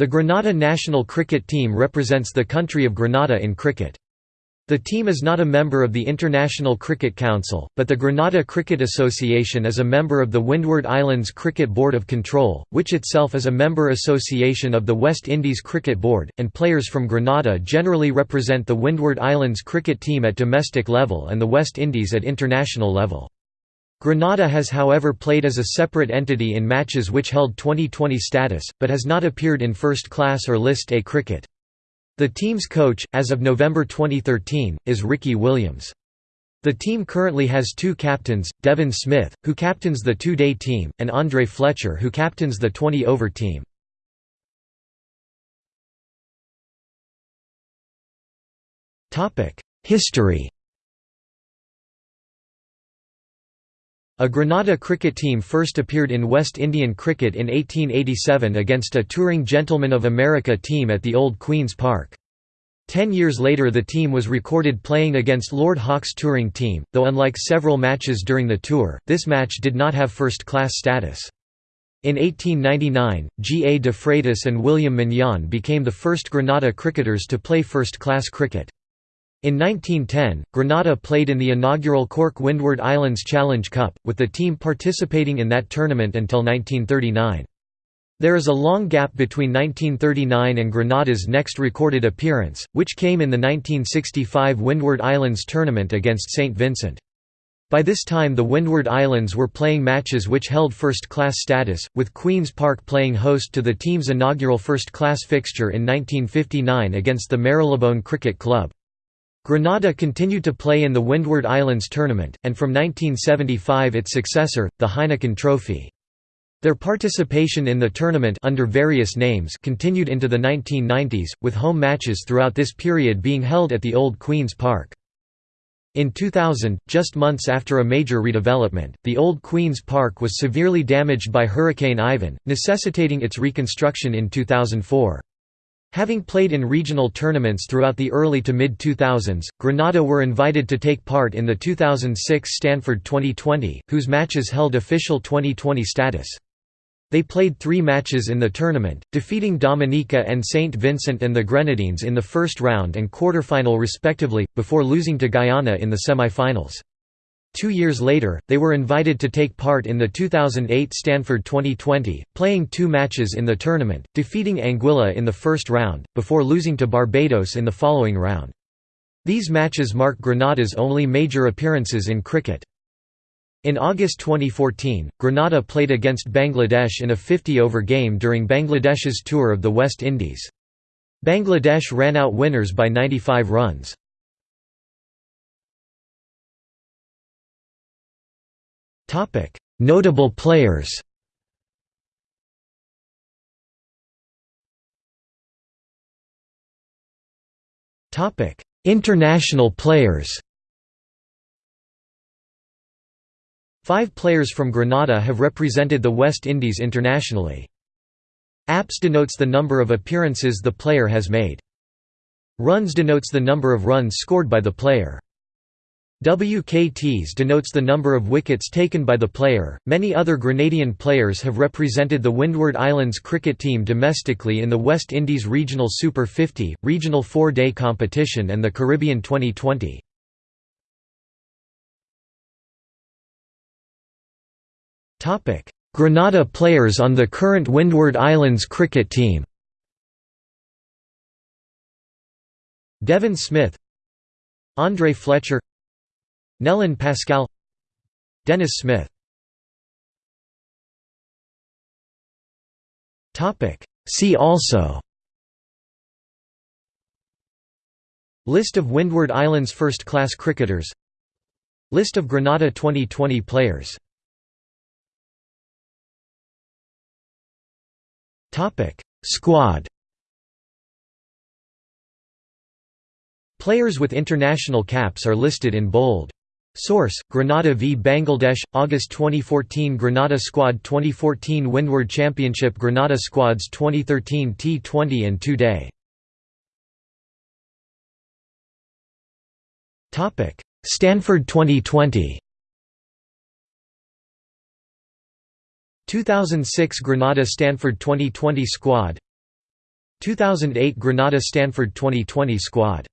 The Grenada national cricket team represents the country of Grenada in cricket. The team is not a member of the International Cricket Council, but the Grenada Cricket Association is a member of the Windward Islands Cricket Board of Control, which itself is a member association of the West Indies Cricket Board, and players from Grenada generally represent the Windward Islands cricket team at domestic level and the West Indies at international level. Grenada has however played as a separate entity in matches which held 2020 status, but has not appeared in first class or List A cricket. The team's coach, as of November 2013, is Ricky Williams. The team currently has two captains, Devon Smith, who captains the two-day team, and Andre Fletcher who captains the 20-over team. History A Grenada cricket team first appeared in West Indian cricket in 1887 against a touring Gentlemen of America team at the Old Queen's Park. Ten years later the team was recorded playing against Lord Hawke's touring team, though unlike several matches during the tour, this match did not have first-class status. In 1899, G. A. de Freitas and William Mignon became the first Grenada cricketers to play first-class cricket. In 1910, Grenada played in the inaugural Cork Windward Islands Challenge Cup, with the team participating in that tournament until 1939. There is a long gap between 1939 and Grenada's next recorded appearance, which came in the 1965 Windward Islands tournament against St. Vincent. By this time the Windward Islands were playing matches which held first-class status, with Queen's Park playing host to the team's inaugural first-class fixture in 1959 against the Marylebone Cricket Club. Grenada continued to play in the Windward Islands tournament, and from 1975 its successor, the Heineken Trophy. Their participation in the tournament under various names continued into the 1990s, with home matches throughout this period being held at the Old Queen's Park. In 2000, just months after a major redevelopment, the Old Queen's Park was severely damaged by Hurricane Ivan, necessitating its reconstruction in 2004. Having played in regional tournaments throughout the early to mid-2000s, Grenada were invited to take part in the 2006 Stanford 2020, whose matches held official 2020 status. They played three matches in the tournament, defeating Dominica and St. Vincent and the Grenadines in the first round and quarterfinal respectively, before losing to Guyana in the semi-finals. Two years later, they were invited to take part in the 2008 Stanford 2020, playing two matches in the tournament, defeating Anguilla in the first round, before losing to Barbados in the following round. These matches mark Grenada's only major appearances in cricket. In August 2014, Grenada played against Bangladesh in a 50-over game during Bangladesh's tour of the West Indies. Bangladesh ran out winners by 95 runs. Topic: Notable players. Topic: International players. Five players from Grenada have represented the West Indies internationally. Apps denotes the number of appearances the player has made. Runs denotes the number of runs scored by the player. WKTs denotes the number of wickets taken by the player. Many other Grenadian players have represented the Windward Islands cricket team domestically in the West Indies Regional Super 50, Regional 4-day competition and the Caribbean 2020. Topic: Grenada players on the current Windward Islands cricket team. Devon Smith Andre Fletcher Nelon Pascal Dennis Smith. See also. List of Windward Islands first-class cricketers. List of Grenada 2020 players. Squad. Players with international caps are listed in bold. Source: Grenada v. Bangladesh, August 2014 Grenada Squad 2014 Windward Championship Grenada Squads 2013 T20 and 2-day Stanford 2020 2006 Grenada Stanford 2020 squad 2008 Grenada Stanford 2020 squad